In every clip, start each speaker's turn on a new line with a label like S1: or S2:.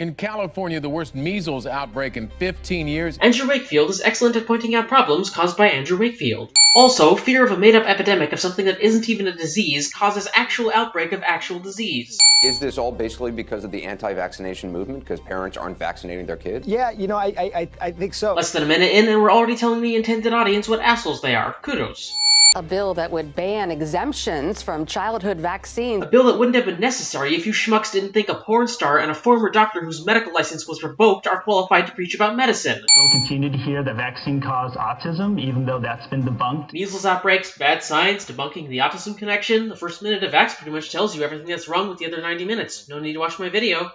S1: In California, the worst measles outbreak in 15 years.
S2: Andrew Wakefield is excellent at pointing out problems caused by Andrew Wakefield. Also, fear of a made-up epidemic of something that isn't even a disease causes actual outbreak of actual disease.
S3: Is this all basically because of the anti-vaccination movement? Because parents aren't vaccinating their kids?
S4: Yeah, you know, I, I, I think so.
S2: Less than a minute in, and we're already telling the intended audience what assholes they are. Kudos.
S5: A bill that would ban exemptions from childhood vaccines.
S2: A bill that wouldn't have been necessary if you schmucks didn't think a porn star and a former doctor whose medical license was revoked are qualified to preach about medicine.
S6: We'll continue to hear that vaccine caused autism, even though that's been debunked.
S2: Measles outbreaks, bad science, debunking the autism connection. The first minute of Vax pretty much tells you everything that's wrong with the other 90 minutes. No need to watch my video.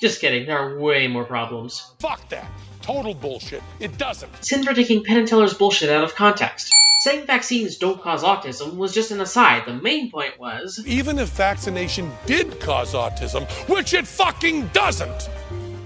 S2: Just kidding, there are way more problems.
S7: Fuck that. Total bullshit. It doesn't.
S2: Sin for taking Penn and Teller's bullshit out of context. Saying vaccines don't cause autism was just an aside. The main point was
S7: even if vaccination did cause autism, which it fucking doesn't,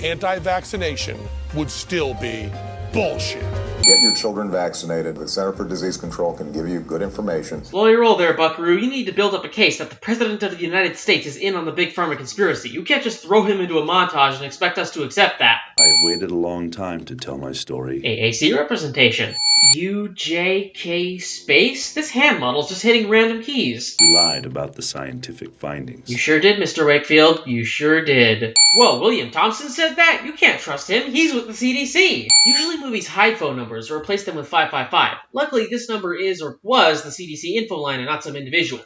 S7: anti vaccination would still be bullshit.
S8: Get your children vaccinated. The Center for Disease Control can give you good information.
S2: Slow your roll there, Buckaroo. You need to build up a case that the President of the United States is in on the Big Pharma conspiracy. You can't just throw him into a montage and expect us to accept that.
S9: I've waited a long time to tell my story.
S2: AAC representation. UJK space? This hand model's just hitting random keys.
S9: You lied about the scientific findings.
S2: You sure did, Mr. Wakefield. You sure did. Whoa, William Thompson said that? You can't trust him. He's with the CDC. Usually movies hide phone numbers or replace them with 555. Luckily, this number is or was the CDC info line and not some individual.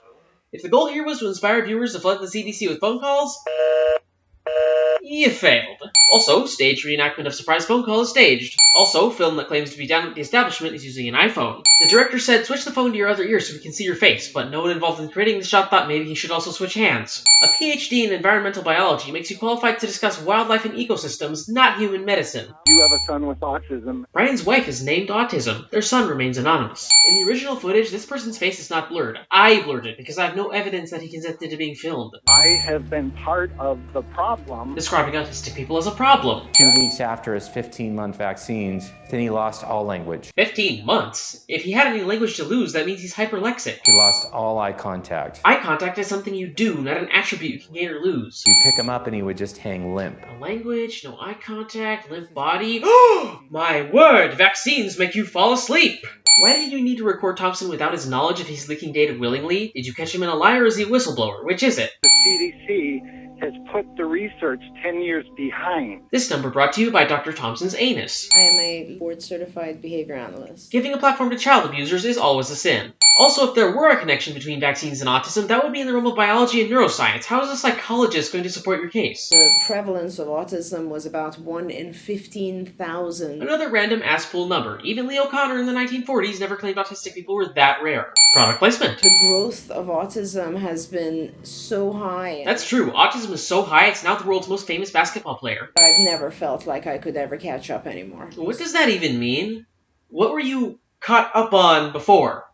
S2: If the goal here was to inspire viewers to flood the CDC with phone calls, you failed. Also, stage reenactment of surprise phone call is staged. Also, film that claims to be down at the establishment is using an iPhone. The director said switch the phone to your other ear so we can see your face, but no one involved in creating the shot thought maybe he should also switch hands. A PhD in environmental biology makes you qualified to discuss wildlife and ecosystems, not human medicine.
S10: You have a son with autism.
S2: Brian's wife is named Autism. Their son remains anonymous. In the original footage, this person's face is not blurred. I blurred it because I have no evidence that he consented to being filmed.
S10: I have been part of the problem.
S2: Describing autistic people as a problem.
S11: Two weeks after his 15-month vaccines, then he lost all language.
S2: 15 months? If he had any language to lose, that means he's hyperlexic.
S11: He lost all eye contact.
S2: Eye contact is something you do, not an attribute you can gain or lose.
S11: You pick him up and he would just hang limp.
S2: No language, no eye contact, limp body. Oh, my word! Vaccines make you fall asleep! Why did you need to record Thompson without his knowledge if he's leaking data willingly? Did you catch him in a lie or is he a whistleblower? Which is it?
S10: The CDC has put the research 10 years behind.
S2: This number brought to you by Dr. Thompson's anus.
S12: I am a board certified behavior analyst.
S2: Giving a platform to child abusers is always a sin. Also, if there were a connection between vaccines and autism, that would be in the realm of biology and neuroscience. How is a psychologist going to support your case?
S12: The prevalence of autism was about 1 in 15,000.
S2: Another random ass pool number. Even Leo Kanner in the 1940s never claimed autistic people were that rare. Product placement.
S12: The growth of autism has been so high.
S2: That's true. Autism is so high, it's now the world's most famous basketball player.
S12: I've never felt like I could ever catch up anymore.
S2: What does that even mean? What were you caught up on before?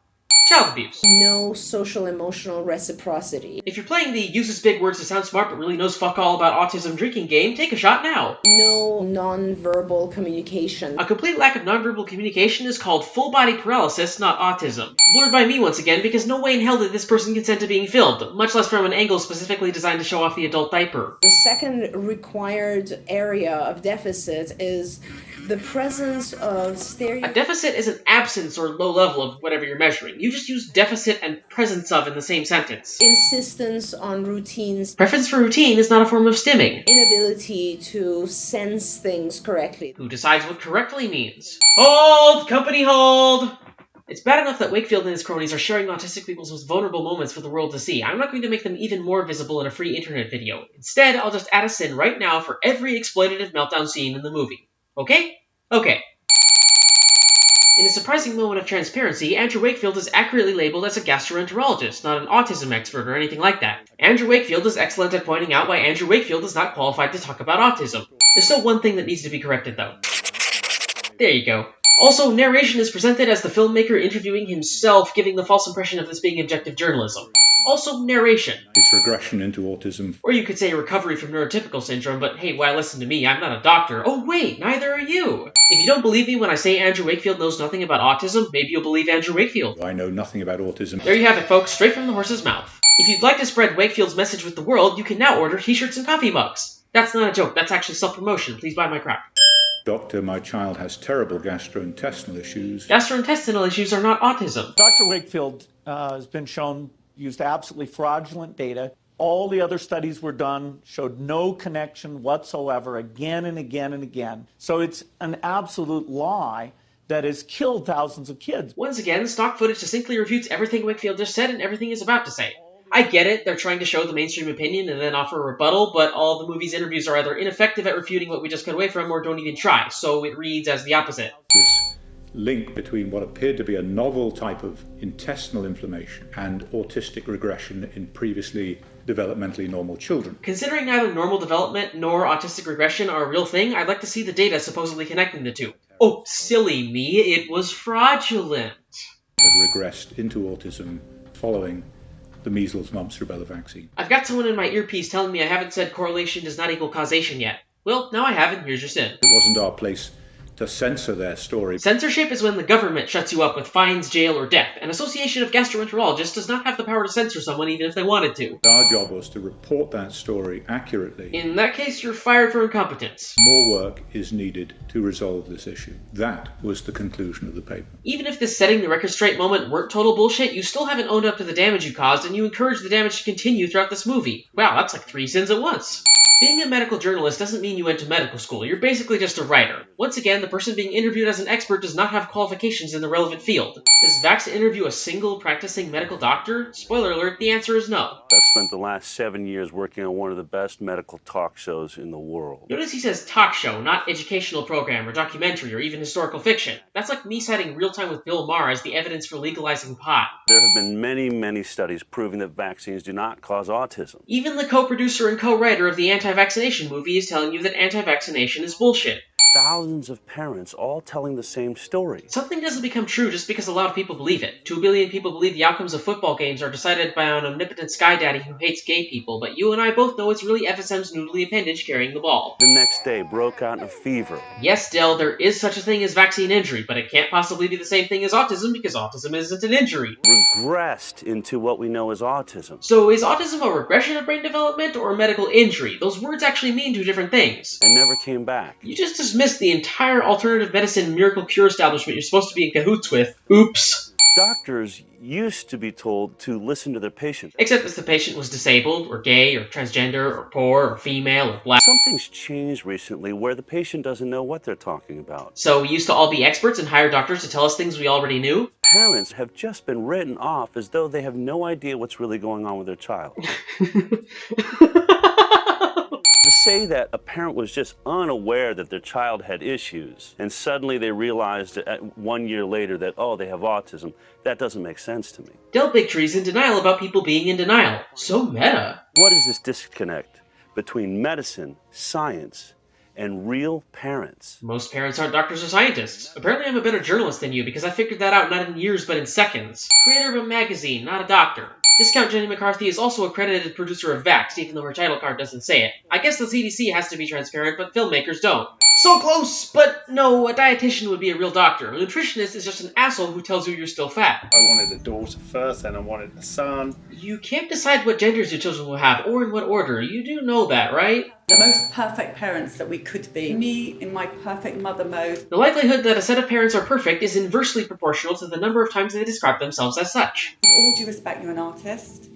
S2: Child abuse.
S12: No social emotional reciprocity.
S2: If you're playing the uses big words to sound smart but really knows fuck all about autism drinking game, take a shot now.
S12: No non-verbal communication.
S2: A complete lack of non-verbal communication is called full body paralysis, not autism. Blurred by me once again because no way in hell did this person consent to being filmed, much less from an angle specifically designed to show off the adult diaper.
S12: The second required area of deficit is the presence of stereo.
S2: A deficit is an absence or low level of whatever you're measuring. You just use deficit and presence of in the same sentence.
S12: Insistence on routines.
S2: Preference for routine is not a form of stimming.
S12: Inability to sense things correctly.
S2: Who decides what correctly means? Hold! Company hold! It's bad enough that Wakefield and his cronies are sharing autistic people's most vulnerable moments for the world to see. I'm not going to make them even more visible in a free internet video. Instead, I'll just add a sin right now for every exploitative meltdown scene in the movie. Okay? Okay. In a surprising moment of transparency, Andrew Wakefield is accurately labeled as a gastroenterologist, not an autism expert or anything like that. Andrew Wakefield is excellent at pointing out why Andrew Wakefield is not qualified to talk about autism. There's still one thing that needs to be corrected, though. There you go. Also, narration is presented as the filmmaker interviewing himself, giving the false impression of this being objective journalism. Also, narration.
S9: It's regression into autism.
S2: Or you could say recovery from neurotypical syndrome, but hey, why listen to me? I'm not a doctor. Oh wait, neither are you! If you don't believe me when I say Andrew Wakefield knows nothing about autism, maybe you'll believe Andrew Wakefield.
S9: I know nothing about autism.
S2: There you have it, folks, straight from the horse's mouth. If you'd like to spread Wakefield's message with the world, you can now order t-shirts and coffee mugs. That's not a joke, that's actually self promotion. Please buy my crap.
S9: Doctor, my child has terrible gastrointestinal issues.
S2: Gastrointestinal issues are not autism.
S13: Dr. Wakefield uh, has been shown used absolutely fraudulent data. All the other studies were done, showed no connection whatsoever again and again and again. So it's an absolute lie that has killed thousands of kids.
S2: Once again, stock footage succinctly refutes everything Wakefield just said and everything he's about to say. I get it, they're trying to show the mainstream opinion and then offer a rebuttal, but all the movie's interviews are either ineffective at refuting what we just cut away from or don't even try, so it reads as the opposite.
S9: Link between what appeared to be a novel type of intestinal inflammation and autistic regression in previously developmentally normal children.
S2: Considering neither normal development nor autistic regression are a real thing, I'd like to see the data supposedly connecting the two. Oh, silly me, it was fraudulent.
S9: That regressed into autism following the measles, mumps, rubella vaccine.
S2: I've got someone in my earpiece telling me I haven't said correlation does not equal causation yet. Well, now I haven't, here's your sin.
S9: It wasn't our place to censor their story.
S2: Censorship is when the government shuts you up with fines, jail, or death. An association of gastroenterologists does not have the power to censor someone even if they wanted to.
S9: Our job was to report that story accurately.
S2: In that case, you're fired for incompetence.
S9: More work is needed to resolve this issue. That was the conclusion of the paper.
S2: Even if this setting the record straight moment weren't total bullshit, you still haven't owned up to the damage you caused, and you encourage the damage to continue throughout this movie. Wow, that's like three sins at once. Being a medical journalist doesn't mean you went to medical school. You're basically just a writer. Once again, the person being interviewed as an expert does not have qualifications in the relevant field. Does Vax interview a single practicing medical doctor? Spoiler alert, the answer is no.
S14: I've spent the last seven years working on one of the best medical talk shows in the world.
S2: Notice he says talk show, not educational program or documentary or even historical fiction. That's like me citing Real Time with Bill Maher as the evidence for legalizing pot.
S14: There have been many, many studies proving that vaccines do not cause autism.
S2: Even the co-producer and co-writer of the anti-vaccination movie is telling you that anti-vaccination is bullshit.
S14: Thousands of parents all telling the same story.
S2: Something doesn't become true just because a lot of people believe it. Two billion people believe the outcomes of football games are decided by an omnipotent sky daddy who hates gay people, but you and I both know it's really FSM's noodly appendage carrying the ball.
S14: The next day broke out in a fever.
S2: Yes, Del, there is such a thing as vaccine injury, but it can't possibly be the same thing as autism because autism isn't an injury.
S14: Regressed into what we know as autism.
S2: So is autism a regression of brain development or a medical injury? Those words actually mean two different things.
S14: And never came back.
S2: You just dismissed the entire alternative medicine miracle cure establishment you're supposed to be in cahoots with. Oops.
S14: Doctors used to be told to listen to their patients.
S2: Except if the patient was disabled, or gay, or transgender, or poor, or female, or black.
S14: Something's changed recently where the patient doesn't know what they're talking about.
S2: So we used to all be experts and hire doctors to tell us things we already knew?
S14: Parents have just been written off as though they have no idea what's really going on with their child. say that a parent was just unaware that their child had issues and suddenly they realized at uh, one year later that oh they have autism that doesn't make sense to me
S2: del bigtree's in denial about people being in denial so meta
S14: what is this disconnect between medicine science and real parents.
S2: Most parents aren't doctors or scientists. Apparently, I'm a better journalist than you because I figured that out not in years but in seconds. Creator of a magazine, not a doctor. Discount Jenny McCarthy is also a credited producer of Vaxxed, even though her title card doesn't say it. I guess the CDC has to be transparent, but filmmakers don't. So close! But no, a dietitian would be a real doctor. A nutritionist is just an asshole who tells you you're still fat.
S15: I wanted a daughter first, and I wanted a son.
S2: You can't decide what genders your children will have, or in what order. You do know that, right?
S16: The most perfect parents that we could be. Me in my perfect mother mode.
S2: The likelihood that a set of parents are perfect is inversely proportional to the number of times they describe themselves as such.
S16: With all due respect, you're an artist,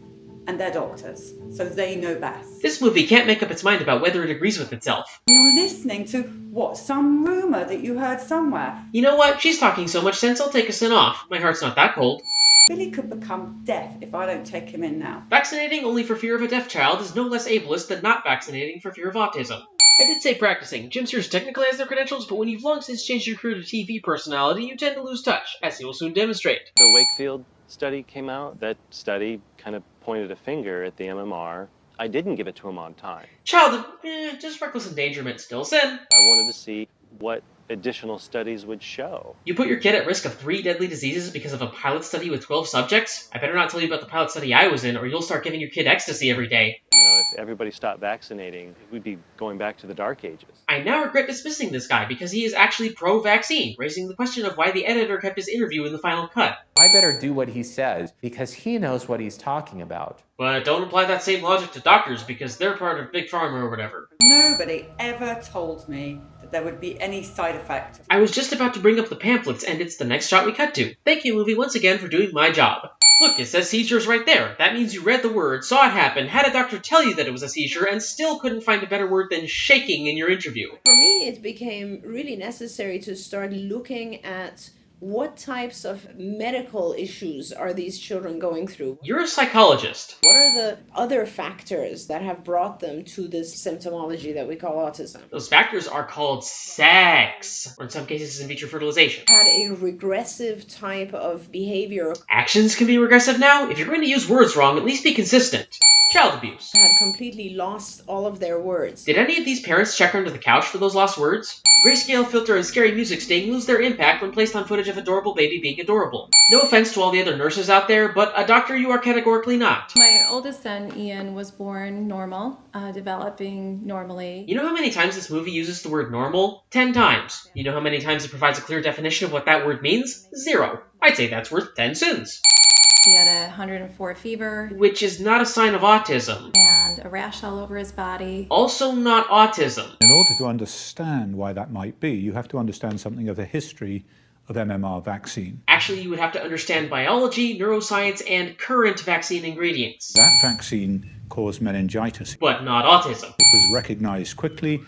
S16: and they're doctors, so they know best.
S2: This movie can't make up its mind about whether it agrees with itself.
S16: You're listening to, what, some rumour that you heard somewhere?
S2: You know what? She's talking so much sense I'll take a sin off. My heart's not that cold.
S16: Billy could become deaf if I don't take him in now.
S2: Vaccinating only for fear of a deaf child is no less ableist than not vaccinating for fear of autism. I did say practicing. Jim Sears technically has their credentials, but when you've long since changed your career to TV personality, you tend to lose touch, as he will soon demonstrate.
S17: The Wakefield study came out. That study kind of pointed a finger at the MMR. I didn't give it to him on time.
S2: Child, eh, just reckless endangerment still sin.
S17: I wanted to see what additional studies would show.
S2: You put your kid at risk of three deadly diseases because of a pilot study with 12 subjects? I better not tell you about the pilot study I was in, or you'll start giving your kid ecstasy every day.
S17: You know, everybody stopped vaccinating, we'd be going back to the dark ages.
S2: I now regret dismissing this guy because he is actually pro vaccine, raising the question of why the editor kept his interview in the final cut.
S11: I better do what he says because he knows what he's talking about.
S2: But don't apply that same logic to doctors because they're part of Big Pharma or whatever.
S16: Nobody ever told me that there would be any side effect.
S2: I was just about to bring up the pamphlets, and it's the next shot we cut to. Thank you, movie, once again for doing my job. Look, it says seizures right there. That means you read the word, saw it happen, had a doctor tell you that it was a seizure, and still couldn't find a better word than shaking in your interview.
S12: For me, it became really necessary to start looking at what types of medical issues are these children going through?
S2: You're a psychologist.
S12: What are the other factors that have brought them to this symptomology that we call autism?
S2: Those factors are called sex, or in some cases in vitro fertilization.
S12: A regressive type of behavior.
S2: Actions can be regressive now. If you're going to use words wrong, at least be consistent. Child abuse.
S12: Had completely lost all of their words.
S2: Did any of these parents check under the couch for those lost words? Grayscale filter and scary music sting lose their impact when placed on footage of adorable baby being adorable. No offense to all the other nurses out there, but a doctor you are categorically not.
S18: My oldest son, Ian, was born normal, uh, developing normally.
S2: You know how many times this movie uses the word normal? Ten times. You know how many times it provides a clear definition of what that word means? Zero. I'd say that's worth ten sins.
S18: He had a 104 fever.
S2: Which is not a sign of autism.
S18: And a rash all over his body.
S2: Also not autism.
S9: In order to understand why that might be, you have to understand something of the history of MMR vaccine.
S2: Actually, you would have to understand biology, neuroscience, and current vaccine ingredients.
S9: That vaccine caused meningitis.
S2: But not autism.
S9: It was recognized quickly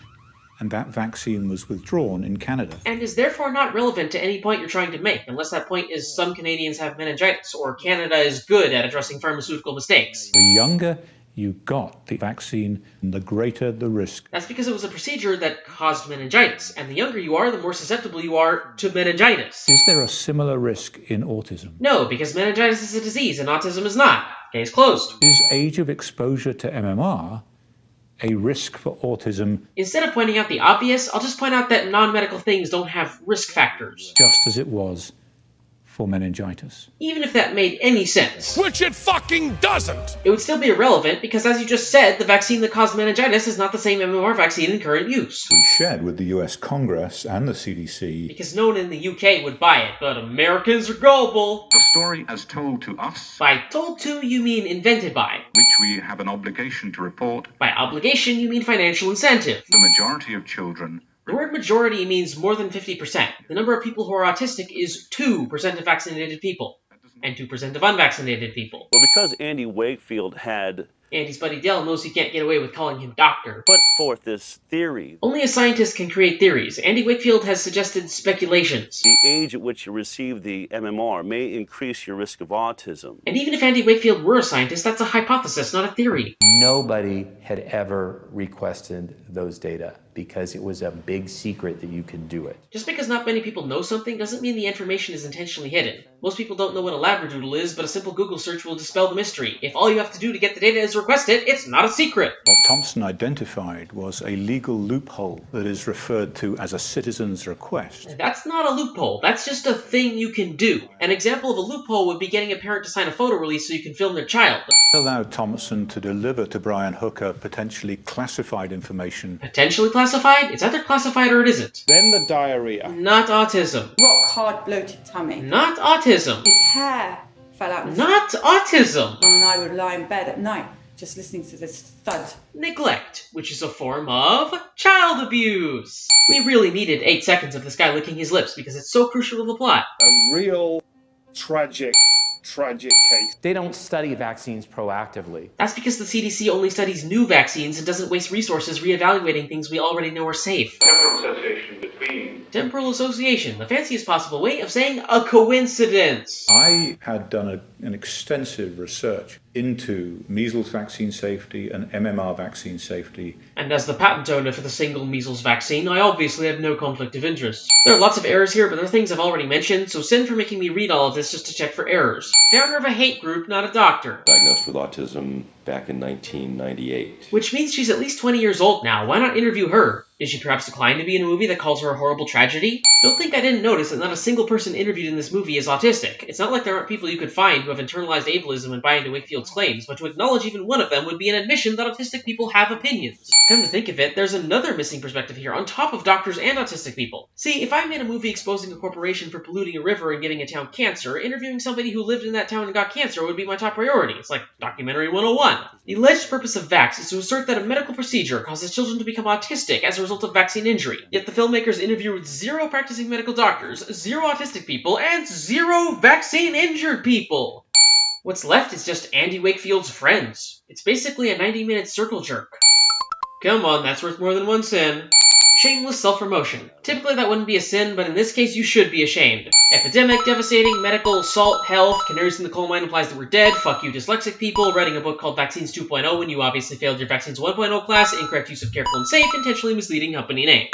S9: and that vaccine was withdrawn in Canada.
S2: And is therefore not relevant to any point you're trying to make, unless that point is some Canadians have meningitis, or Canada is good at addressing pharmaceutical mistakes.
S9: The younger you got the vaccine, the greater the risk.
S2: That's because it was a procedure that caused meningitis, and the younger you are, the more susceptible you are to meningitis.
S9: Is there a similar risk in autism?
S2: No, because meningitis is a disease and autism is not. Case closed.
S9: Is age of exposure to MMR a risk for autism.
S2: Instead of pointing out the obvious, I'll just point out that non medical things don't have risk factors.
S9: Just as it was for meningitis.
S2: Even if that made any sense.
S7: Which it fucking doesn't!
S2: It would still be irrelevant because, as you just said, the vaccine that caused meningitis is not the same MMR vaccine in current use.
S9: We shared with the US Congress and the CDC.
S2: Because no one in the UK would buy it, but Americans are gullible.
S19: The story as told to us.
S2: By told to, you mean invented by.
S19: Which we have an obligation to report.
S2: By obligation, you mean financial incentive.
S19: The majority of children
S2: the word majority means more than 50%. The number of people who are autistic is 2% of vaccinated people and 2% of unvaccinated people.
S14: Well, because Andy Wakefield had
S2: Andy's buddy Del knows he can't get away with calling him doctor.
S14: Put forth this theory.
S2: Only a scientist can create theories. Andy Wakefield has suggested speculations.
S14: The age at which you receive the MMR may increase your risk of autism.
S2: And even if Andy Wakefield were a scientist, that's a hypothesis, not a theory.
S11: Nobody had ever requested those data because it was a big secret that you could do it.
S2: Just because not many people know something doesn't mean the information is intentionally hidden. Most people don't know what a labradoodle is, but a simple Google search will dispel the mystery. If all you have to do to get the data is request it, it's not a secret.
S9: What Thompson identified was a legal loophole that is referred to as a citizen's request.
S2: That's not a loophole. That's just a thing you can do. An example of a loophole would be getting a parent to sign a photo release so you can film their child.
S9: Allowed Thompson to deliver to Brian Hooker potentially classified information.
S2: Potentially classified? It's either classified or it isn't.
S15: Then the diarrhea.
S2: Not autism.
S16: Rock hard bloated tummy.
S2: Not autism.
S16: His hair fell out.
S2: Not autism.
S16: And I would lie in bed at night just listening to this thud.
S2: Neglect, which is a form of child abuse. We really needed eight seconds of this guy licking his lips because it's so crucial to the plot.
S15: A real tragic tragic case.
S11: They don't study vaccines proactively.
S2: That's because the CDC only studies new vaccines and doesn't waste resources reevaluating things we already know are safe.
S19: Temporal association between.
S2: Temporal association, the fanciest possible way of saying a coincidence.
S9: I had done a, an extensive research into measles vaccine safety and MMR vaccine safety.
S2: And as the patent owner for the single measles vaccine, I obviously have no conflict of interest. There are lots of errors here, but there are things I've already mentioned, so sin for making me read all of this just to check for errors. Founder of a hate group, not a doctor.
S20: Diagnosed with autism back in 1998.
S2: Which means she's at least 20 years old now. Why not interview her? Did she perhaps decline to be in a movie that calls her a horrible tragedy? Don't think I didn't notice that not a single person interviewed in this movie is autistic. It's not like there aren't people you could find who have internalized ableism and buy into Wakefield's claims, but to acknowledge even one of them would be an admission that autistic people have opinions. Come to think of it, there's another missing perspective here on top of doctors and autistic people. See, if I made a movie exposing a corporation for polluting a river and giving a town cancer, interviewing somebody who lived in that town and got cancer would be my top priority. It's like documentary 101. The alleged purpose of Vax is to assert that a medical procedure causes children to become autistic as a result of vaccine injury. Yet the filmmakers interviewed zero practicing medical doctors, zero autistic people, and zero vaccine injured people. What's left is just Andy Wakefield's friends. It's basically a 90 minute circle jerk. Come on, that's worth more than one sin. Shameless self-promotion. Typically that wouldn't be a sin, but in this case you should be ashamed. Epidemic, devastating, medical, salt, health, canaries in the coal mine implies that we're dead, fuck you dyslexic people, writing a book called Vaccines 2.0 when you obviously failed your Vaccines 1.0 class, incorrect use of careful and safe, intentionally misleading company name.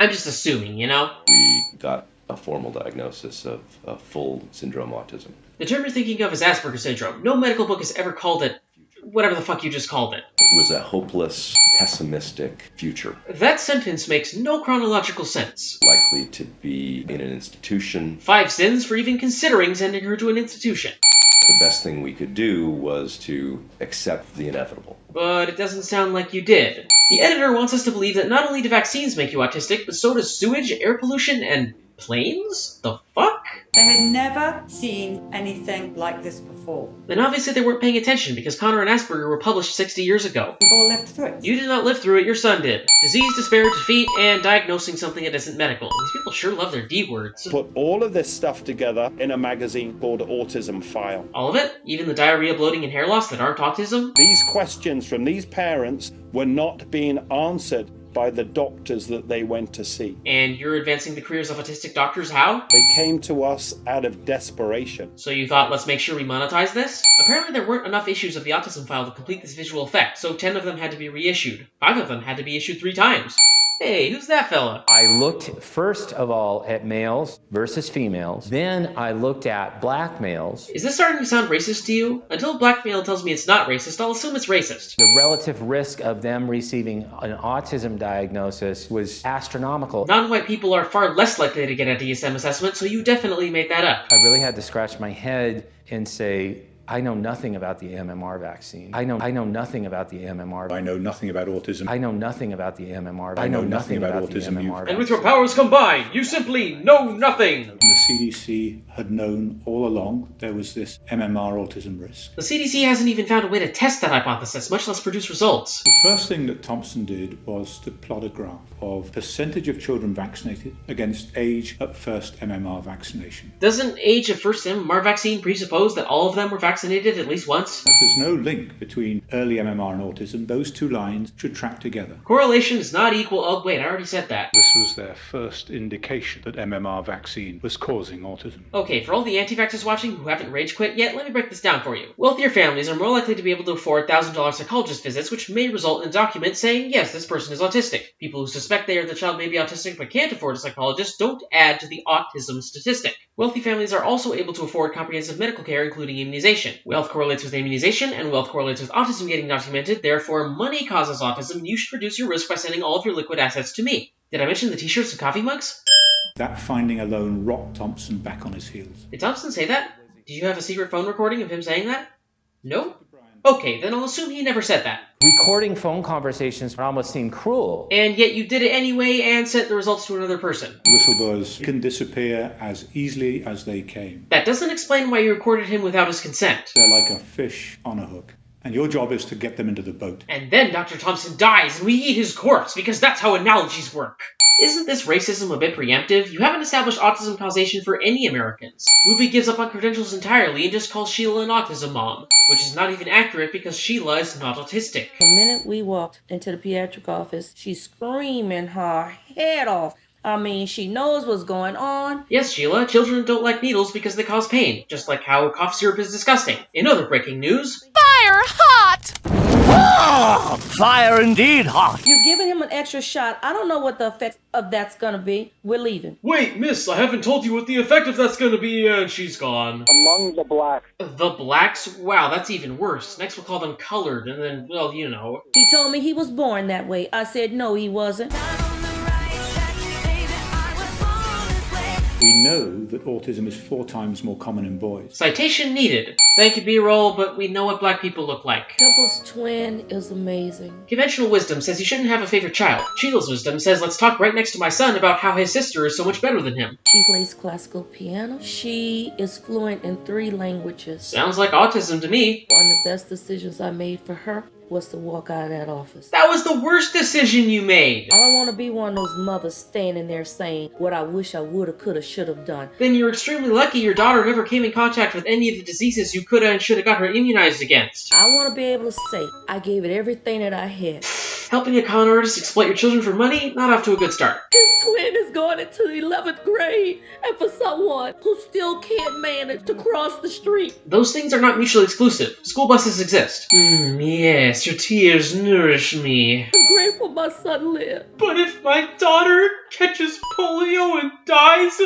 S2: I'm just assuming, you know?
S20: We got a formal diagnosis of, of full syndrome autism.
S2: The term you're thinking of is Asperger's syndrome. No medical book has ever called it whatever the fuck you just called it.
S20: It was a hopeless, pessimistic future.
S2: That sentence makes no chronological sense.
S20: Likely to be in an institution.
S2: Five sins for even considering sending her to an institution.
S20: The best thing we could do was to accept the inevitable.
S2: But it doesn't sound like you did. The editor wants us to believe that not only do vaccines make you autistic, but so does sewage, air pollution, and planes? The fuck?
S16: They had never seen anything like this before.
S2: Then obviously they weren't paying attention because Kanner and Asperger were published 60 years ago.
S16: We've all lived through it.
S2: You did not live through it, your son did. Disease, despair, defeat, and diagnosing something that isn't medical. These people sure love their D words.
S15: Put all of this stuff together in a magazine called Autism File.
S2: All of it? Even the diarrhea, bloating, and hair loss that aren't autism?
S15: These questions from these parents were not being answered by the doctors that they went to see.
S2: And you're advancing the careers of autistic doctors how?
S15: They came to us out of desperation.
S2: So you thought, let's make sure we monetize this? Apparently there weren't enough issues of the autism file to complete this visual effect, so 10 of them had to be reissued. 5 of them had to be issued 3 times. Hey, who's that fella?
S11: I looked first of all at males versus females. Then I looked at black males.
S2: Is this starting to sound racist to you? Until black male tells me it's not racist, I'll assume it's racist.
S11: The relative risk of them receiving an autism diagnosis was astronomical.
S2: Non-white people are far less likely to get a DSM assessment, so you definitely made that up.
S11: I really had to scratch my head and say, I know nothing about the MMR vaccine. I know I know nothing about the MMR.
S9: I know nothing about autism.
S11: I know nothing about the MMR.
S9: I know nothing about autism.
S11: MMR
S2: and with your powers combined, you simply know nothing.
S9: The CDC had known all along there was this MMR autism risk.
S2: The CDC hasn't even found a way to test that hypothesis, much less produce results.
S9: The first thing that Thompson did was to plot a graph of percentage of children vaccinated against age at first MMR vaccination.
S2: Doesn't age of first MMR vaccine presuppose that all of them were vaccinated? vaccinated at least once?
S9: If there's no link between early MMR and autism, those two lines should track together.
S2: Correlation is not equal. Oh, wait, I already said that.
S9: This was their first indication that MMR vaccine was causing autism.
S2: Okay, for all the anti vaxxers watching who haven't rage quit yet, let me break this down for you. Wealthier families are more likely to be able to afford $1,000 psychologist visits, which may result in a document saying, yes, this person is autistic. People who suspect they or the child may be autistic but can't afford a psychologist don't add to the autism statistic. Wealthy families are also able to afford comprehensive medical care, including immunization. Wealth correlates with immunization, and wealth correlates with autism getting documented. Therefore, money causes autism. You should reduce your risk by sending all of your liquid assets to me. Did I mention the t-shirts and coffee mugs?
S9: That finding alone rocked Thompson back on his heels.
S2: Did Thompson say that? Did you have a secret phone recording of him saying that? No? Okay, then I'll assume he never said that.
S11: Recording phone conversations almost seemed cruel.
S2: And yet you did it anyway and sent the results to another person.
S9: Whistleblowers can disappear as easily as they came.
S2: That doesn't explain why you recorded him without his consent.
S9: They're like a fish on a hook. And your job is to get them into the boat.
S2: And then Dr. Thompson dies and we eat his corpse because that's how analogies work. Isn't this racism a bit preemptive? You haven't established autism causation for any Americans. Movie gives up on credentials entirely and just calls Sheila an autism mom, which is not even accurate because Sheila is not autistic.
S21: The minute we walked into the pediatric office, she's screaming her head off. I mean, she knows what's going on.
S2: Yes, Sheila, children don't like needles because they cause pain, just like how cough syrup is disgusting. In other breaking news,
S22: Fire hot!
S23: Ah, fire indeed hot.
S21: You're giving him an extra shot. I don't know what the effect of that's gonna be. We're leaving.
S2: Wait, miss, I haven't told you what the effect of that's gonna be, uh, and she's gone.
S10: Among the blacks.
S2: The blacks? Wow, that's even worse. Next we'll call them colored, and then, well, you know.
S21: He told me he was born that way. I said no, he wasn't.
S9: That autism is four times more common in boys.
S2: Citation needed. Thank you, B-roll, but we know what black people look like.
S21: Temple's twin is amazing.
S2: Conventional wisdom says you shouldn't have a favorite child. Sheila's wisdom says let's talk right next to my son about how his sister is so much better than him.
S21: She plays classical piano. She is fluent in three languages.
S2: Sounds like autism to me.
S21: One of the best decisions I made for her was to walk out of that office.
S2: That was the worst decision you made.
S21: I don't want to be one of those mothers standing there saying what I wish I woulda, coulda, shoulda done.
S2: Then you're extremely lucky your daughter never came in contact with any of the diseases you coulda and shoulda got her immunized against.
S21: I want to be able to say I gave it everything that I had.
S2: Helping a con artist exploit your children for money? Not off to a good start.
S21: His twin is going into the 11th grade, and for someone who still can't manage to cross the street.
S2: Those things are not mutually exclusive. School buses exist. Hmm, yes, your tears nourish me.
S21: I'm grateful my son lived.
S2: But if my daughter catches polio and dies,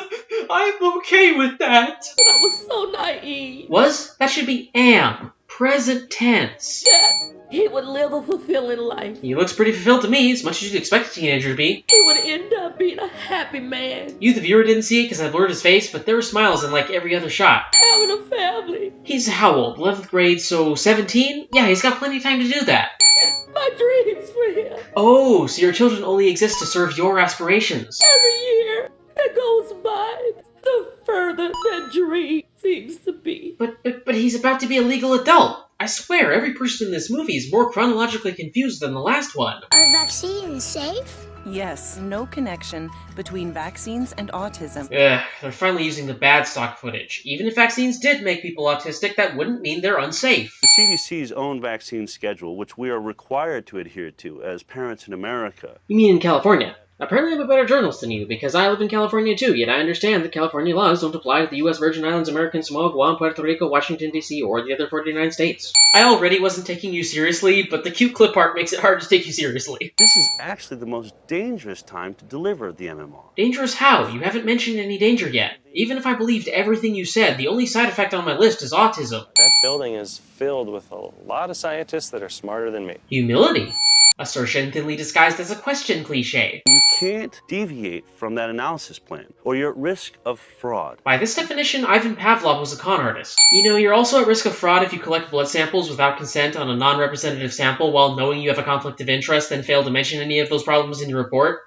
S2: I'm okay with that.
S21: But I was so naive.
S2: Was? That should be am. Present tense.
S21: That he would live a fulfilling life.
S2: He looks pretty fulfilled to me, as much as you'd expect a teenager to be.
S21: He would end up being a happy man.
S2: You, the viewer, didn't see it because I blurred his face, but there were smiles in like every other shot.
S21: Having a family.
S2: He's how old? 11th grade, so 17? Yeah, he's got plenty of time to do that.
S21: My dreams for him.
S2: Oh, so your children only exist to serve your aspirations.
S21: Every year that goes by, the further that dream seems to be.
S2: But, but, but he's about to be a legal adult. I swear, every person in this movie is more chronologically confused than the last one.
S24: Are vaccines safe?
S22: Yes, no connection between vaccines and autism.
S2: Ugh, they're finally using the bad stock footage. Even if vaccines did make people autistic, that wouldn't mean they're unsafe.
S14: The CDC's own vaccine schedule, which we are required to adhere to as parents in America.
S2: You mean in California? Apparently I'm a better journalist than you, because I live in California too, yet I understand that California laws don't apply to the U.S. Virgin Islands, American Samoa, Guam, Puerto Rico, Washington, D.C., or the other 49 states. I already wasn't taking you seriously, but the cute clip part makes it hard to take you seriously.
S14: This is actually the most dangerous time to deliver the MMR.
S2: Dangerous how? You haven't mentioned any danger yet. Even if I believed everything you said, the only side effect on my list is autism.
S17: That building is filled with a lot of scientists that are smarter than me.
S2: Humility. Assertion thinly disguised as a question cliche.
S14: You can't deviate from that analysis plan, or you're at risk of fraud.
S2: By this definition, Ivan Pavlov was a con artist. You know, you're also at risk of fraud if you collect blood samples without consent on a non-representative sample while knowing you have a conflict of interest and fail to mention any of those problems in your report.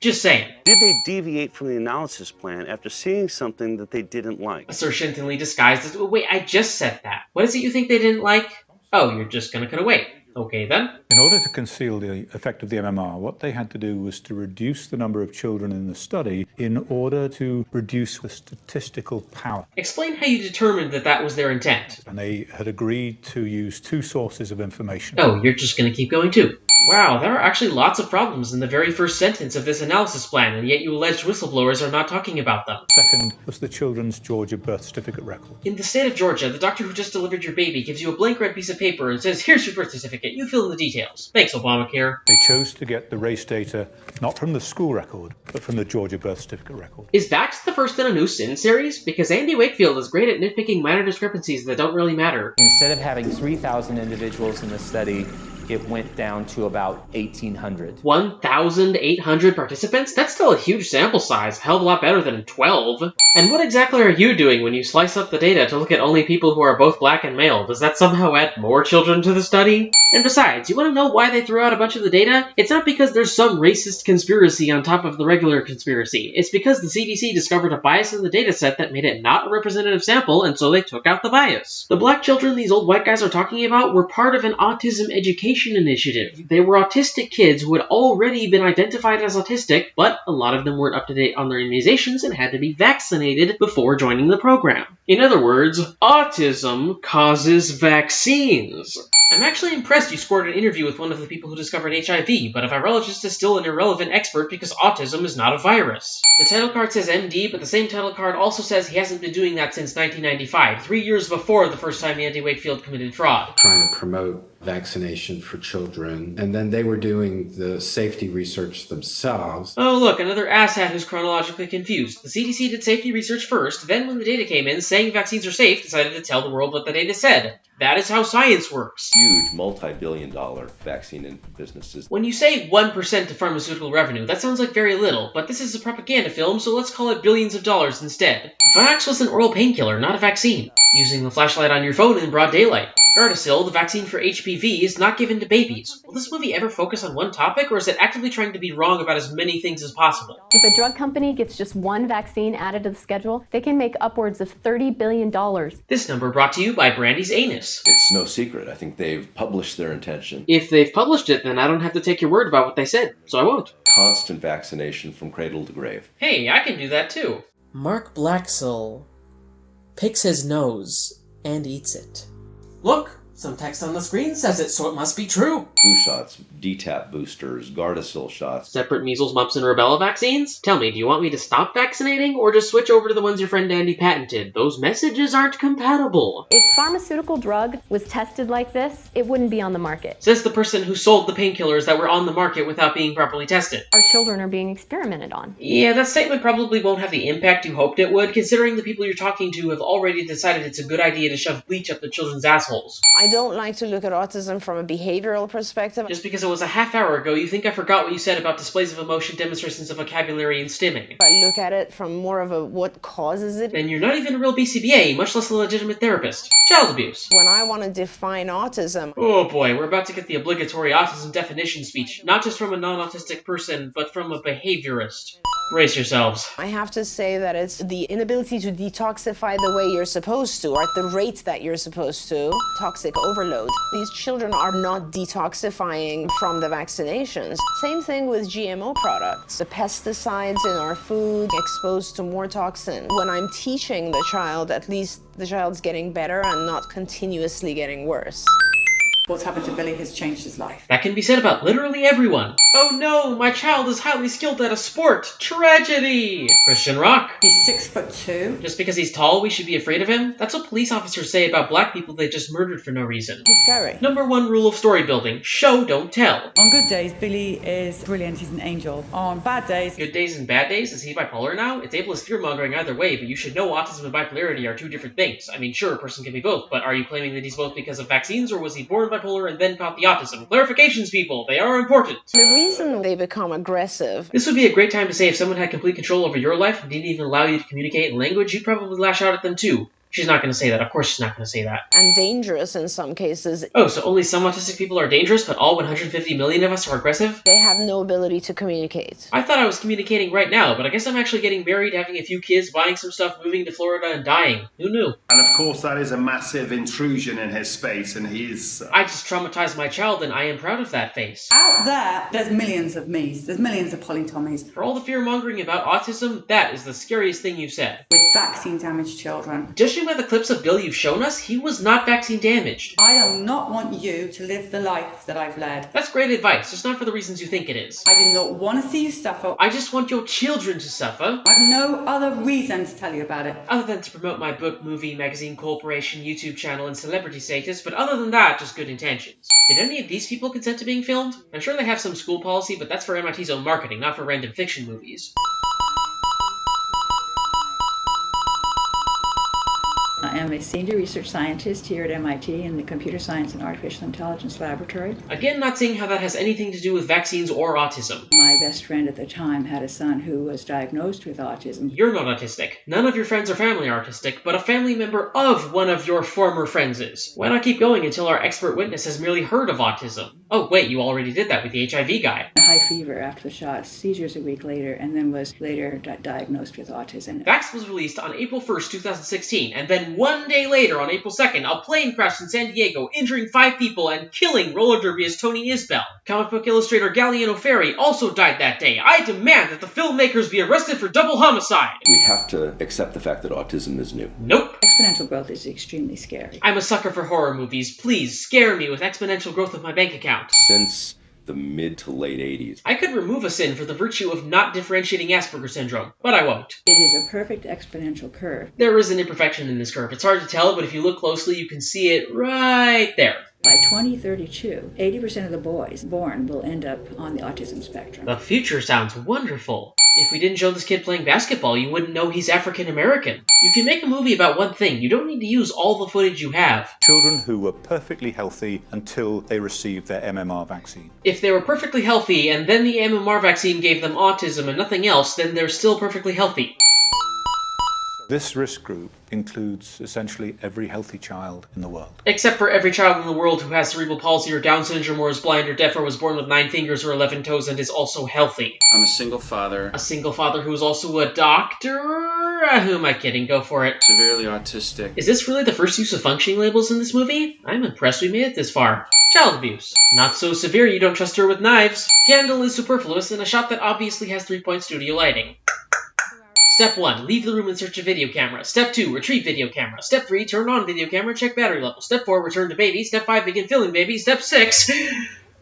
S2: Just saying.
S14: Did they deviate from the analysis plan after seeing something that they didn't like?
S2: Assertion thinly disguised as, wait, I just said that. What is it you think they didn't like? Oh, you're just gonna cut away. Okay then.
S9: In order to conceal the effect of the MMR, what they had to do was to reduce the number of children in the study in order to reduce the statistical power.
S2: Explain how you determined that that was their intent.
S9: And they had agreed to use two sources of information.
S2: Oh, you're just gonna keep going too. Wow, there are actually lots of problems in the very first sentence of this analysis plan, and yet you alleged whistleblowers are not talking about them.
S9: Second was the children's Georgia birth certificate record.
S2: In the state of Georgia, the doctor who just delivered your baby gives you a blank red piece of paper and says, Here's your birth certificate. You fill in the details. Thanks, Obamacare.
S9: They chose to get the race data not from the school record, but from the Georgia birth certificate record.
S2: Is that the first in a new Sin series? Because Andy Wakefield is great at nitpicking minor discrepancies that don't really matter.
S11: Instead of having 3,000 individuals in the study, it went down to about 1,800.
S2: 1,800 participants? That's still a huge sample size, hell of a lot better than 12. And what exactly are you doing when you slice up the data to look at only people who are both black and male? Does that somehow add more children to the study? And besides, you want to know why they threw out a bunch of the data? It's not because there's some racist conspiracy on top of the regular conspiracy. It's because the CDC discovered a bias in the data set that made it not a representative sample, and so they took out the bias. The black children these old white guys are talking about were part of an autism education initiative. They were autistic kids who had already been identified as autistic, but a lot of them weren't up to date on their immunizations and had to be vaccinated before joining the program. In other words, autism causes vaccines. I'm actually impressed you scored an interview with one of the people who discovered HIV, but a virologist is still an irrelevant expert because autism is not a virus. The title card says MD, but the same title card also says he hasn't been doing that since 1995, three years before the first time Andy Wakefield committed fraud.
S25: Trying to promote vaccination for children, and then they were doing the safety research themselves.
S2: Oh, look, another asshat who's chronologically confused. The CDC did safety research first, then when the data came in saying vaccines are safe, decided to tell the world what the data said. That is how science works.
S20: Huge multi-billion dollar vaccine businesses.
S2: When you say 1% of pharmaceutical revenue, that sounds like very little, but this is a propaganda film, so let's call it billions of dollars instead. Vioxx was an oral painkiller, not a vaccine. Using the flashlight on your phone in broad daylight. Gardasil, the vaccine for HPV, is not given to babies. Will this movie ever focus on one topic, or is it actively trying to be wrong about as many things as possible?
S26: If a drug company gets just one vaccine added to the schedule, they can make upwards of $30 billion.
S2: This number brought to you by Brandy's Anus.
S20: It's no secret. I think they've published their intention.
S2: If they've published it, then I don't have to take your word about what they said, so I won't.
S20: Constant vaccination from cradle to grave.
S2: Hey, I can do that too.
S23: Mark Blaxill picks his nose and eats it.
S2: Look, some text on the screen says it, so it must be true.
S20: Flu shots, DTaP boosters, Gardasil shots.
S2: Separate measles, mumps, and rubella vaccines? Tell me, do you want me to stop vaccinating, or just switch over to the ones your friend Andy patented? Those messages aren't compatible.
S26: If pharmaceutical drug was tested like this, it wouldn't be on the market.
S2: Says the person who sold the painkillers that were on the market without being properly tested.
S26: Our children are being experimented on.
S2: Yeah, that statement probably won't have the impact you hoped it would, considering the people you're talking to have already decided it's a good idea to shove bleach up the children's assholes.
S12: I don't like to look at autism from a behavioral perspective.
S2: Just because it was a half hour ago, you think I forgot what you said about displays of emotion, demonstrations of vocabulary, and stimming.
S12: If I look at it from more of a what causes it.
S2: Then you're not even a real BCBA, much less a legitimate therapist. Child abuse.
S12: When I want to define autism.
S2: Oh boy, we're about to get the obligatory autism definition speech, not just from a non autistic person, but from a behaviorist. Brace yourselves.
S12: I have to say that it's the inability to detoxify the way you're supposed to, or at the rate that you're supposed to. Toxic overload. These children are not detoxifying from the vaccinations. Same thing with GMO products. The pesticides in our food exposed to more toxin. When I'm teaching the child, at least the child's getting better and not continuously getting worse.
S16: What's happened to Billy has changed his life.
S2: That can be said about literally everyone. Oh no, my child is highly skilled at a sport. Tragedy! Christian Rock.
S16: He's six foot two.
S2: Just because he's tall, we should be afraid of him? That's what police officers say about black people they just murdered for no reason.
S16: He's scary.
S2: Number one rule of story building show, don't tell.
S16: On good days, Billy is brilliant. He's an angel. On bad days,
S2: Good days and bad days? Is he bipolar now? It's ableist fear mongering either way, but you should know autism and bipolarity are two different things. I mean, sure, a person can be both, but are you claiming that he's both because of vaccines, or was he born bipolar and then caught the autism? Clarifications, people, they are important.
S12: The reason they become aggressive.
S2: This would be a great time to say if someone had complete control over your life and didn't even allow you to communicate in language, you'd probably lash out at them too. She's not going to say that. Of course, she's not going to say that.
S12: And dangerous in some cases.
S2: Oh, so only some autistic people are dangerous, but all 150 million of us are aggressive?
S12: They have no ability to communicate.
S2: I thought I was communicating right now, but I guess I'm actually getting married, having a few kids, buying some stuff, moving to Florida, and dying. Who knew?
S27: And of course, that is a massive intrusion in his space, and he's.
S2: Uh, I just traumatized my child, and I am proud of that face.
S16: out there, there's millions of me's. There's millions of Polly Tommeys.
S2: For all the fear mongering about autism, that is the scariest thing you've said.
S16: With vaccine damaged children.
S2: Judging by the clips of Bill you've shown us, he was not vaccine damaged.
S16: I do not want you to live the life that I've led.
S2: That's great advice, just not for the reasons you think it is.
S16: I do not want to see you suffer.
S2: I just want your children to suffer.
S16: I've no other reason to tell you about it.
S2: Other than to promote my book, movie, magazine, corporation, YouTube channel, and celebrity status, but other than that, just good intentions. Did any of these people consent to being filmed? I'm sure they have some school policy, but that's for MIT's own marketing, not for random fiction movies.
S28: I am a senior research scientist here at MIT in the Computer Science and Artificial Intelligence Laboratory.
S2: Again, not seeing how that has anything to do with vaccines or autism.
S28: Best friend at the time had a son who was diagnosed with autism.
S2: You're not autistic. None of your friends or family are autistic, but a family member of one of your former friends is. Why not keep going until our expert witness has merely heard of autism? Oh, wait, you already did that with the HIV guy.
S28: High fever after the shot, seizures a week later, and then was later di- diagnosed with autism.
S2: Vax was released on April 1st, 2016, and then one day later, on April 2nd, a plane crashed in San Diego, injuring five people and killing roller derbyist Tony Isbell. Comic book illustrator Gallieno Ferri also died that day. I demand that the filmmakers be arrested for double homicide.
S20: We have to accept the fact that autism is new.
S2: Nope.
S28: Exponential exponential growth is extremely scary.
S2: I'm a sucker for horror movies. Please scare me with exponential growth of my bank account.
S20: Since the mid to late 80s.
S2: I could remove a sin for the virtue of not differentiating Asperger's syndrome, but I won't.
S28: It is a perfect exponential curve.
S2: There is an imperfection in this curve. It's hard to tell, but if you look closely, you can see it right there.
S28: By 2032, 80% of the boys born will end up on the autism spectrum.
S2: The future sounds wonderful. If we didn't show this kid playing basketball, you wouldn't know he's African American. You can make a movie about one thing. You don't need to use all the footage you have.
S9: Children who were perfectly healthy until they received their MMR vaccine.
S2: If they were perfectly healthy and then the MMR vaccine gave them autism and nothing else, then they're still perfectly healthy.
S9: This risk group includes essentially every healthy child in the world.
S2: Except for every child in the world who has cerebral palsy or Down syndrome or is blind or deaf or was born with nine fingers or 11 toes and is also healthy.
S29: I'm a single father.
S2: A single father who is also a doctor? Who am I kidding? Go for it.
S29: Severely autistic.
S2: Is this really the first use of functioning labels in this movie? I'm impressed we made it this far. Child abuse. Not so severe you don't trust her with knives. Candle is superfluous in a shot that obviously has three-point studio lighting. Step 1. Leave the room in search of video camera. Step 2. Retrieve video camera. Step 3. Turn on video camera. Check battery level. Step 4. Return to baby. Step 5. Begin filling baby. Step 6.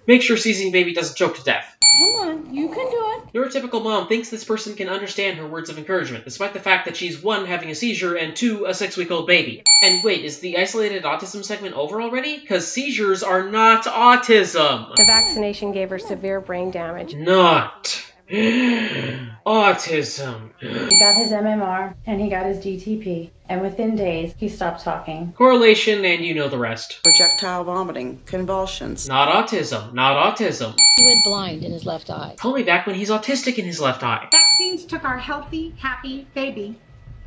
S2: Make sure seizing baby doesn't choke to death.
S21: Come on, you can do it.
S2: Neurotypical mom thinks this person can understand her words of encouragement, despite the fact that she's one, having a seizure, and two, a six week old baby. And wait, is the isolated autism segment over already? Because seizures are not autism.
S26: The vaccination gave her severe brain damage.
S2: Not. Autism.
S30: He got his MMR and he got his DTP, and within days he stopped talking.
S2: Correlation, and you know the rest.
S31: Projectile vomiting, convulsions.
S2: Not autism. Not autism.
S32: He went blind in his left eye.
S2: Call me back when he's autistic in his left eye.
S33: Vaccines took our healthy, happy baby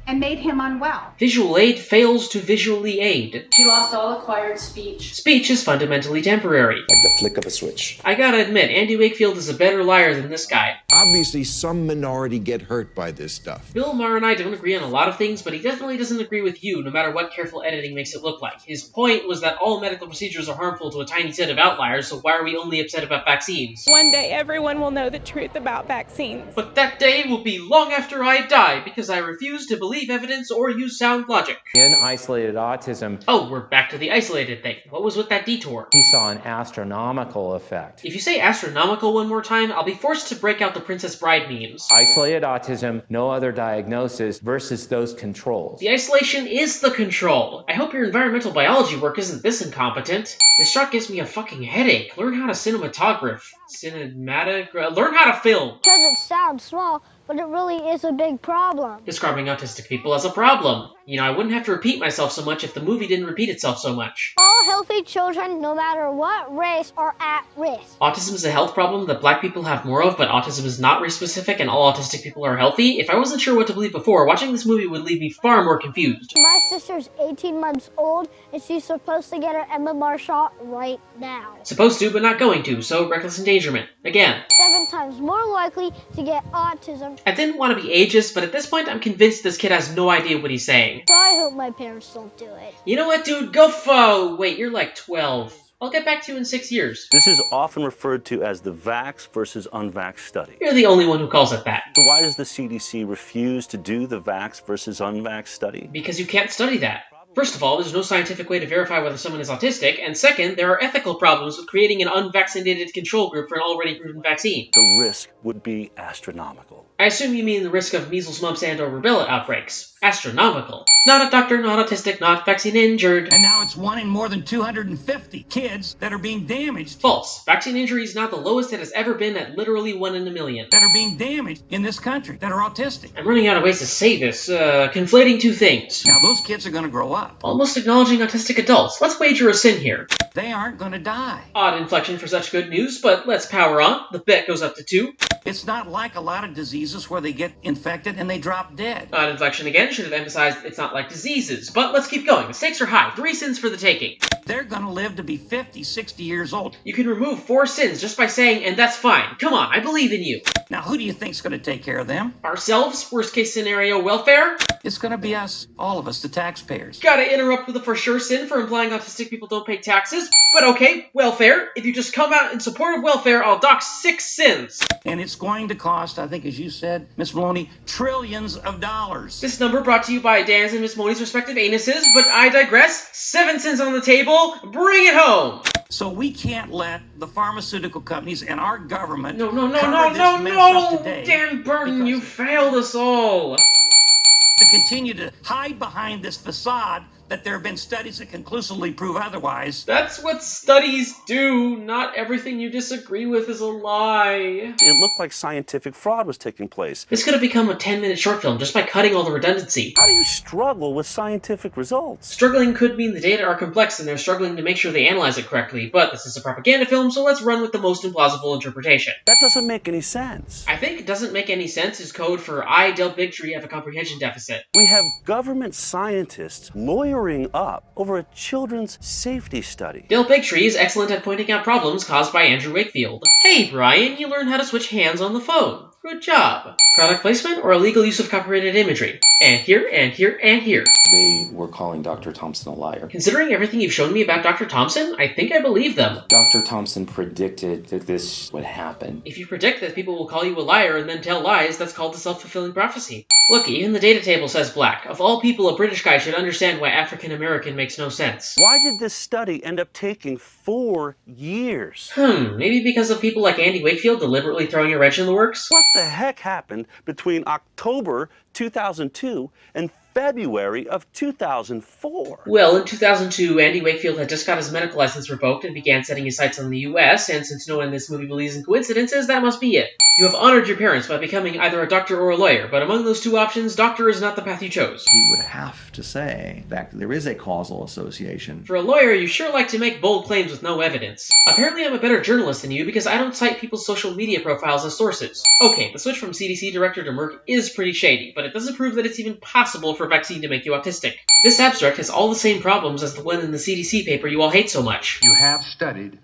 S33: and made him unwell.
S2: Visual aid fails to visually aid.
S30: She lost all acquired speech.
S2: Speech is fundamentally temporary.
S34: Like the flick of a switch.
S2: I gotta admit, Andy Wakefield is a better liar than this guy.
S34: Obviously, some minority get hurt by this stuff.
S2: Bill Maher and I don't agree on a lot of things, but he definitely doesn't agree with you, no matter what careful editing makes it look like. His point was that all medical procedures are harmful to a tiny set of outliers, so why are we only upset about vaccines?
S35: One day everyone will know the truth about vaccines.
S2: But that day will be long after I die, because I refuse to believe evidence or use sound logic.
S11: In isolated autism,
S2: Oh, we're back to the isolated thing. What was with that detour?
S11: he saw an astronomical effect.
S2: If you say astronomical one more time, I'll be forced to break out the Princess Bride memes.
S11: Isolated autism, no other diagnosis versus those controls.
S2: The isolation is the control. I hope your environmental biology work isn't this incompetent. This shot gives me a fucking headache. Learn how to cinematograph. Cinematic? uh, Learn how to film.
S24: Because it sounds small, but it really is a big problem.
S2: Describing autistic people as a problem. You know, I wouldn't have to repeat myself so much if the movie didn't repeat itself so much.
S24: All healthy children, no matter what race, are at risk.
S2: Autism is a health problem that black people have more of, but autism is not race specific and all autistic people are healthy. If I wasn't sure what to believe before, watching this movie would leave me far more confused.
S24: My sister's 18 months old, and she's supposed to get her MMR shot right now.
S2: Supposed to, but not going to, so reckless endangerment. Again.
S24: Seven times more likely to get autism.
S2: I didn't want to be ageist, but at this point I'm convinced this kid has no idea what he's saying.
S24: So I hope my parents don't do it.
S2: You know what, dude? Go fo! Wait, you're like 12. I'll get back to you in six years.
S14: This is often referred to as the vax versus unvax study.
S2: You're the only one who calls it that.
S14: So why does the CDC refuse to do the vax versus unvax study?
S2: Because you can't study that. First of all, there's no scientific way to verify whether someone is autistic, and second, there are ethical problems with creating an unvaccinated control group for an already proven vaccine.
S14: The risk would be astronomical.
S2: I assume you mean the risk of measles, mumps, and or rubella outbreaks. Astronomical. Not a doctor, not autistic, not vaccine injured.
S36: And now it's one in more than 250 kids that are being damaged.
S2: False. Vaccine injury is not the lowest it has ever been at literally one in a million.
S36: That are being damaged in this country that are autistic.
S2: I'm running out of ways to say this. Uh, conflating two things.
S36: Now those kids are going to grow up.
S2: Almost acknowledging autistic adults. Let's wager a sin here.
S36: They aren't to die.
S2: Odd inflection for such good news, but let's power on. The bet goes up to two.
S36: It's not like a lot of diseases where they get infected and they drop dead.
S2: Odd inflection again should have emphasized it's not like diseases, but let's keep going. The stakes are high. Three sins for the taking.
S36: They're going to live to be 50, 60 years old.
S2: You can remove four sins just by saying, and that's fine. Come on, I believe in you.
S36: Now, who do you think's going to take care of them?
S2: Ourselves? Worst case scenario, welfare?
S36: It's going to be us, all of us, the taxpayers.
S2: Gotta interrupt with a for sure sin for implying autistic people don't pay taxes. but okay, welfare. If you just come out in support of welfare, I'll dock six sins.
S36: And it's going to cost, I think, as you said, Miss Maloney, trillions of dollars.
S2: This number brought to you by Dan's and Miss Maloney's respective anuses, but I digress. Seven cents on the table. Bring it home.
S36: So we can't let the pharmaceutical companies and our government
S2: No, no, no, no, no, no! Dan Burton, you failed us all.
S36: to continue to hide behind this facade that there have been studies that conclusively prove otherwise.
S2: That's what studies do. Not everything you disagree with is a lie.
S14: It looked like scientific fraud was taking place.
S2: This could have become a 10 minute short film just by cutting all the redundancy.
S14: How do you struggle with scientific results?
S2: Struggling could mean the data are complex and they're struggling to make sure they analyze it correctly, but this is a propaganda film, so let's run with the most implausible interpretation.
S14: That doesn't make any sense.
S2: I think it doesn't make any sense is code for I, Del Bigtree, have a comprehension deficit.
S14: We have government scientists lawyering up over a children's safety study.
S2: Del Bigtree is excellent at pointing out problems caused by Andrew Wakefield. Hey, Brian, you learned how to switch hands on the phone. Good job. Product placement or illegal use of copyrighted imagery? And here, and here, and here.
S37: They were calling Dr. Thompson a liar.
S2: Considering everything you've shown me about Dr. Thompson, I think I believe them.
S37: Dr. Thompson predicted that this would happen.
S2: If you predict that people will call you a liar and then tell lies, that's called a self-fulfilling prophecy. Look, even the data table says black. Of all people, a British guy should understand why African American makes no sense.
S14: Why did this study end up taking four years?
S2: Hmm, maybe because of people like Andy Wakefield deliberately throwing a wrench in the works?
S14: What the heck happened between October 2002 and February of 2004?
S2: Well, in 2002, Andy Wakefield had just got his medical license revoked and began setting his sights on the US, and since no one in this movie believes in coincidences, that must be it. You have honored your parents by becoming either a doctor or a lawyer, but among those two options, doctor is not the path you chose.
S38: He would have to say that there is a causal association.
S2: For a lawyer, you sure like to make bold claims with no evidence. Apparently, I'm a better journalist than you because I don't cite people's social media profiles as sources. Okay, the switch from CDC director to Merck is pretty shady, but it doesn't prove that it's even possible for vaccine to make you autistic. This abstract has all the same problems as the one in the CDC paper you all hate so much.
S39: You have studied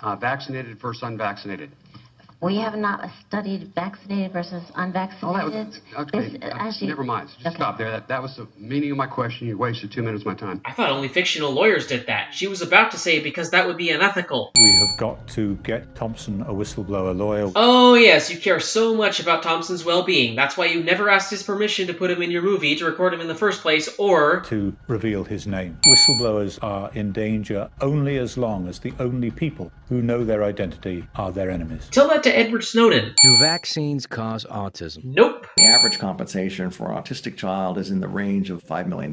S39: uh, vaccinated versus unvaccinated.
S32: We have not studied vaccinated versus unvaccinated.
S39: Oh, that was, okay,
S32: This,
S39: uh,
S32: actually,
S39: never mind. Just
S32: okay.
S39: stop there. That, that was the meaning of my question. You wasted two minutes of my time.
S2: I thought only fictional lawyers did that. She was about to say because that would be unethical.
S9: We have got to get Thompson a whistleblower lawyer.
S2: Oh yes, you care so much about Thompson's well-being. That's why you never asked his permission to put him in your movie to record him in the first place, or
S9: to reveal his name. Whistleblowers are in danger only as long as the only people who know their identity are their enemies.
S2: tell that to Edward Snowden.
S40: Do vaccines cause autism?
S2: Nope.
S38: The average compensation for an autistic child is in the range of $5 million.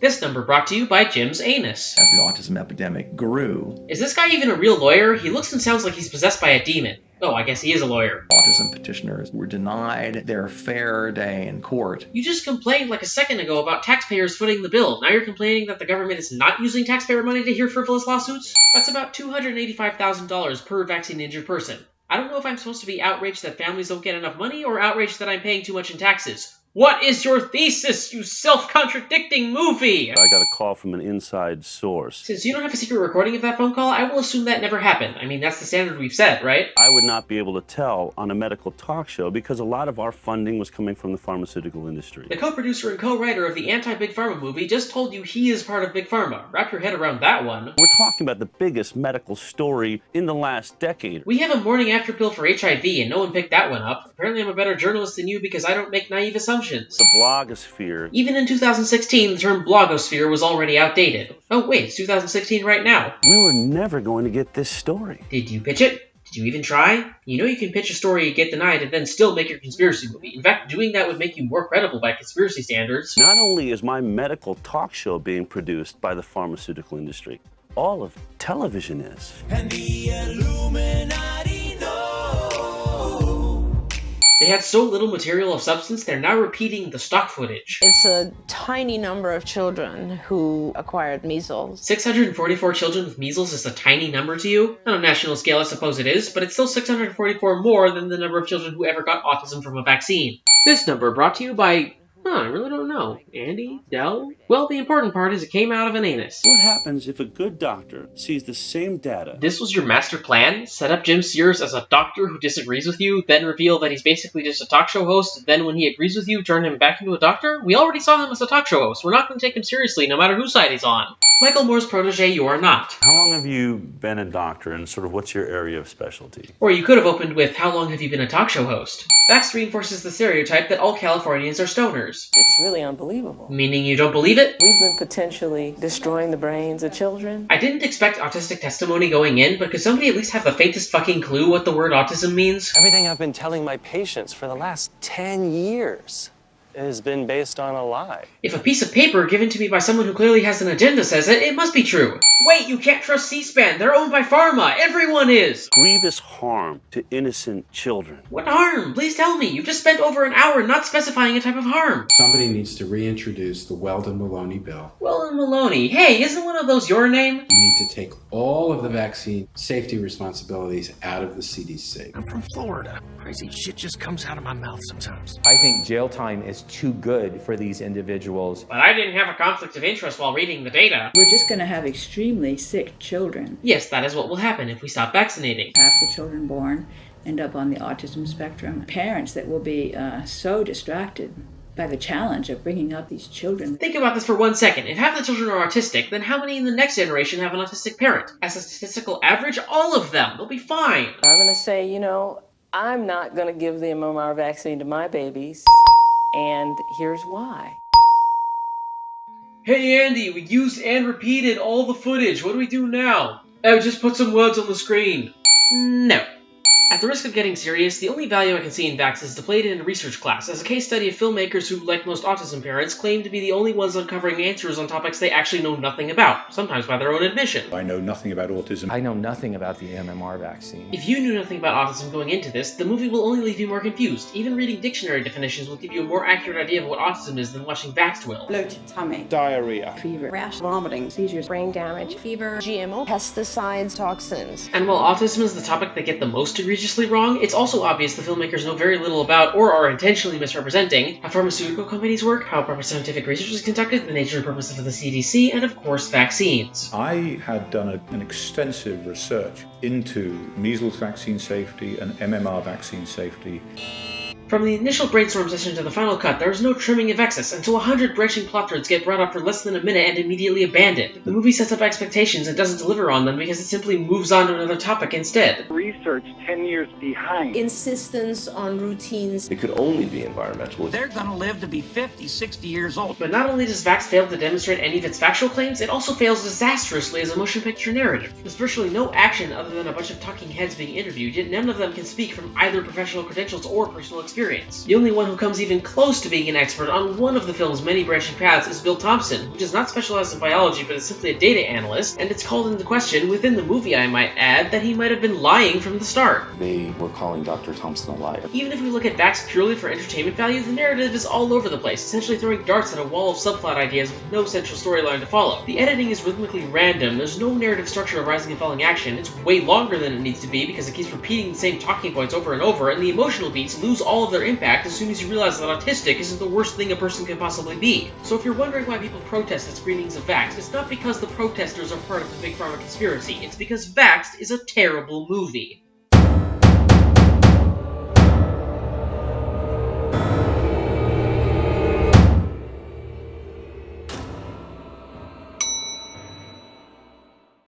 S2: This number brought to you by Jim's anus.
S38: As the autism epidemic grew,
S2: Is this guy even a real lawyer? He looks and sounds like he's possessed by a demon. Oh, I guess he is a lawyer.
S38: autism petitioners were denied their fair day in court.
S2: You just complained like a second ago about taxpayers footing the bill. Now you're complaining that the government is not using taxpayer money to hear frivolous lawsuits? That's about $285,000 per vaccine injured person. I don't know if I'm supposed to be outraged that families don't get enough money or outraged that I'm paying too much in taxes. What is your thesis, you self-contradicting movie?
S14: I got a call from an inside source.
S2: Since you don't have a secret recording of that phone call, I will assume that never happened. I mean, that's the standard we've set, right?
S14: I would not be able to tell on a medical talk show because a lot of our funding was coming from the pharmaceutical industry.
S2: The co-producer and co-writer of the anti-Big Pharma movie just told you he is part of Big Pharma. Wrap your head around that one.
S14: We're talking about the biggest medical story in the last decade.
S2: We have a morning after pill for HIV, and no one picked that one up. Apparently, I'm a better journalist than you because I don't make naive assumptions.
S14: The blogosphere.
S2: Even in 2016, the term blogosphere was already outdated. Oh, wait, it's 2016 right now.
S14: We were never going to get this story.
S2: Did you pitch it? Did you even try? You know you can pitch a story, get denied, and then still make your conspiracy movie. In fact, doing that would make you more credible by conspiracy standards.
S14: Not only is my medical talk show being produced by the pharmaceutical industry, all of television is.
S41: And the Illuminati know.
S2: They had so little material of substance, they're now repeating the stock footage.
S12: It's a tiny number of children who acquired measles.
S2: 644 children with measles is a tiny number to you? On a national scale, I suppose it is, but it's still 644 more than the number of children who ever got autism from a vaccine. This number brought to you by. Huh, I really don't know. Andy? Del? Well, the important part is it came out of an anus.
S14: What happens if a good doctor sees the same data?
S2: This was your master plan? Set up Jim Sears as a doctor who disagrees with you, then reveal that he's basically just a talk show host, then when he agrees with you, turn him back into a doctor? We already saw him as a talk show host. We're not going to take him seriously no matter whose side he's on. Michael Moore's protege, you are not.
S40: How long
S14: long have you been a doctor and sort of what's your area of specialty?
S2: Or you could have opened with, How long have you been a talk show host? Vax reinforces the stereotype that all Californians are stoners.
S42: It's really unbelievable.
S2: Meaning you don't believe it?
S42: We've been potentially destroying the brains of children.
S2: I didn't expect autistic testimony going in, but could somebody at least have the faintest fucking clue what the word autism means?
S43: Everything I've been telling my patients for the last 10 years has been based on a lie.
S2: If a piece of paper given to me by someone who clearly has an agenda says it, it must be true. Wait, you can't trust C-SPAN. They're owned by Pharma. Everyone is.
S14: Grievous harm to innocent children.
S2: What harm? Please tell me. You've just spent over an hour not specifying a type of harm.
S44: Somebody needs to reintroduce the Weldon Maloney bill.
S2: Weldon Maloney. Hey, isn't one of those your name?
S44: You need to take all of the vaccine safety responsibilities out of the CDC.
S40: I'm from Florida. Crazy shit just comes out of my mouth sometimes.
S11: I think jail time is too good for these individuals.
S2: But I didn't have a conflict of interest while reading the data.
S45: We're just going to have extremely sick children.
S2: Yes, that is what will happen if we stop vaccinating.
S45: Half the children born end up on the autism spectrum. Parents that will be uh, so distracted by the challenge of bringing up these children.
S2: Think about this for one second. If half the children are autistic, then how many in the next generation have an autistic parent? As a statistical average, all of them. They'll be fine.
S42: I'm going to say, you know, I'm not going to give the MMR vaccine to my babies, and here's why.
S2: Hey Andy, we used and repeated all the footage. What do we do now? Oh, just put some words on the screen. No. At the risk of getting serious, the only value I can see in Vax is to play it in a research class, as a case study of filmmakers who, like most autism parents, claim to be the only ones uncovering answers on topics they actually know nothing about, sometimes by their own admission.
S9: I know nothing about autism.
S11: I know nothing about the MMR vaccine.
S2: If you knew nothing about autism going into this, the movie will only leave you more confused. Even reading dictionary definitions will give you a more accurate idea of what autism is than watching Vax will.
S31: Bloated tummy.
S43: Diarrhea.
S45: Fever.
S31: Rash. Vomiting.
S45: Seizures.
S12: Brain damage. Fever. GMO. Pesticides. Toxins.
S2: And while autism is the topic they get the most egregiously wrong, it's also obvious the filmmakers know very little about or are intentionally misrepresenting how pharmaceutical companies work, how proper scientific research is conducted, the nature and purpose of the CDC, and of course vaccines.
S9: I had done a, an extensive research into measles vaccine safety and MMR vaccine safety.
S2: From the initial brainstorm session to the final cut, there is no trimming of excess until a hundred branching plot threads get brought up for less than a minute and immediately abandoned. The movie sets up expectations and doesn't deliver on them because it simply moves on to another topic instead.
S46: Research 10 years behind.
S12: Insistence on routines.
S43: It could only be environmental.
S36: They're going to live to be 50, 60 years old.
S2: But not only does Vax fail to demonstrate any of its factual claims, it also fails disastrously as a motion picture narrative. There's virtually no action other than a bunch of talking heads being interviewed, yet none of them can speak from either professional credentials or personal experience. The only one who comes even close to being an expert on one of the film's many branching paths is Bill Thompson, who does not specialize in biology but is simply a data analyst, and it's called into question, within the movie I might add, that he might have been lying from the start.
S37: They were calling Dr. Thompson a liar.
S2: Even if we look at Vax purely for entertainment value, the narrative is all over the place, essentially throwing darts at a wall of subplot ideas with no central storyline to follow. The editing is rhythmically random, there's no narrative structure of rising and falling action, it's way longer than it needs to be because it keeps repeating the same talking points over and over, and the emotional beats lose all of their impact as soon as you realize that autistic isn't the worst thing a person can possibly be. So if you're wondering why people protest at screenings of Vaxxed, it's not because the protesters are part of the Big Pharma conspiracy, it's because Vaxxed is a terrible movie.